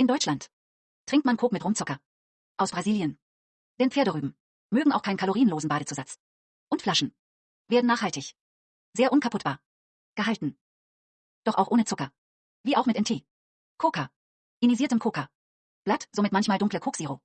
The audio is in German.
In Deutschland trinkt man Coke mit Rumzucker. Aus Brasilien. Denn Pferderüben mögen auch keinen kalorienlosen Badezusatz. Und Flaschen werden nachhaltig, sehr unkaputtbar gehalten. Doch auch ohne Zucker. Wie auch mit NT. Coca. Inisiertem Coca. Blatt, somit manchmal dunkle Koksiro.